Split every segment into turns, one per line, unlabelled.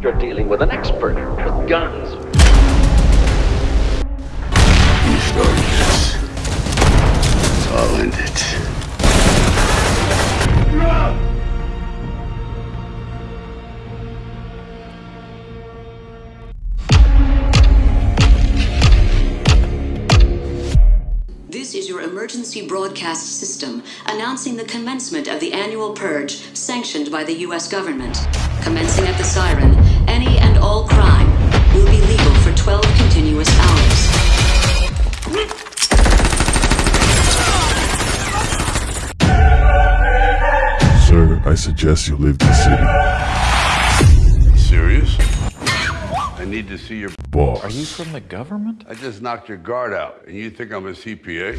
You're dealing with an expert with guns.
You started this. I'll end it.
This is your emergency broadcast system announcing the commencement of the annual purge sanctioned by the U.S. government. Commencing at the siren, and all crime will be legal for 12 continuous hours.
Sir, I suggest you leave the city.
Serious? I need to see your
Boss.
Are you from the government?
I just knocked your guard out, and you think I'm a CPA?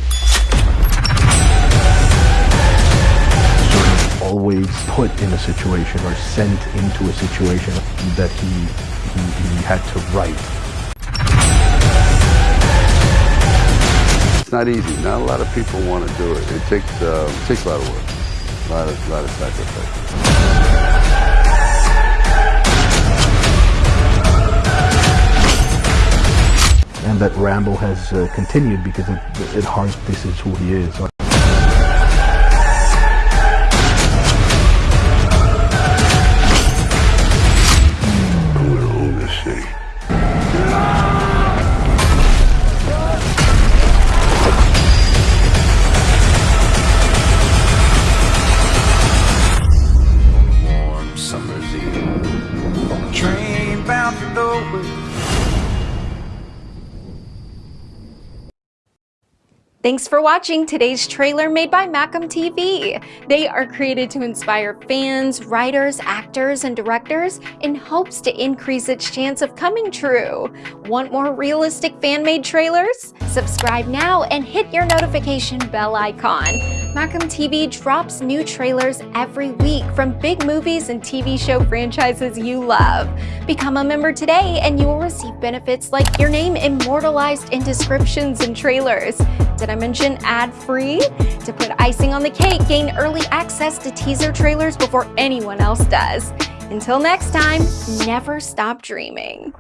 sort of always put in a situation or sent into a situation that he, he, he had to write.
It's not easy. Not a lot of people want to do it. It takes uh, it takes a lot of work, a lot of, lot of sacrifice.
And that Rambo has uh, continued because it, at heart this is who he is.
Train bound for nowhere.
Thanks for watching today's trailer made by Macam TV. They are created to inspire fans, writers, actors, and directors in hopes to increase its chance of coming true. Want more realistic fan-made trailers? Subscribe now and hit your notification bell icon. Macam TV drops new trailers every week from big movies and TV show franchises you love. Become a member today and you will receive benefits like your name immortalized in descriptions and trailers. Did I mention ad-free? To put icing on the cake, gain early access to teaser trailers before anyone else does. Until next time, never stop dreaming.